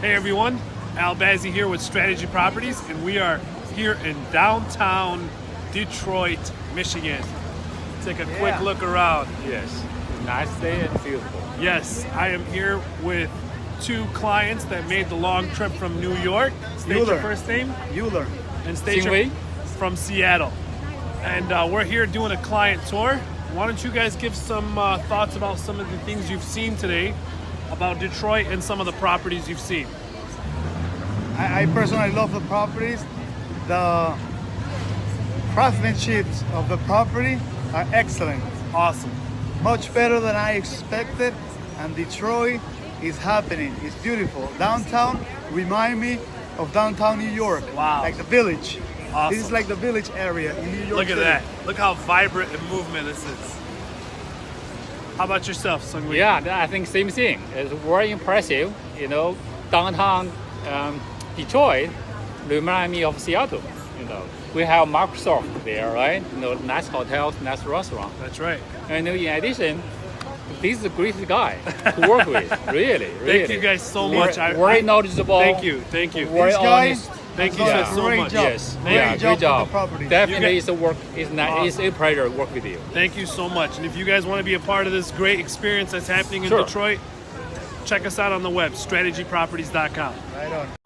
Hey everyone, Al Bazzi here with Strategy Properties, and we are here in downtown Detroit, Michigan. Take a quick look around. Yes. Nice day and beautiful. Yes, I am here with two clients that made the long trip from New York. State your Euler. first name Euler. and state your Xinwei. from Seattle. And uh, we're here doing a client tour. Why don't you guys give some uh, thoughts about some of the things you've seen today about Detroit and some of the properties you've seen? I, I personally love the properties. The craftsmanship of the property are excellent. Awesome. Much better than I expected. And Detroit is happening. It's beautiful. Downtown remind me of downtown New York. Wow. Like the village. Awesome. This is like the village area in New York. Look at City. that. Look how vibrant and movement this is. How about yourself, Sungwoo? Yeah, I think same thing. It's very impressive. You know, downtown um, Detroit remind me of Seattle. You know, we have Microsoft there, right? You know, nice hotels, nice restaurant. That's right. And in addition, this is a great guy to work with. Really, really. Thank you guys so much. I- very I- knowdable. Thank you. Thank you. Very This guy honest. Thank you has guys done a so great much. job. Yes. Great yeah, job great with job. property. Definitely, it's a work. It's not. It's a pleasure to work with you. Thank you so much. And if you guys want to be a part of this great experience that's happening in Sure. Detroit, check us out on the web, strategyproperties.com. Right on.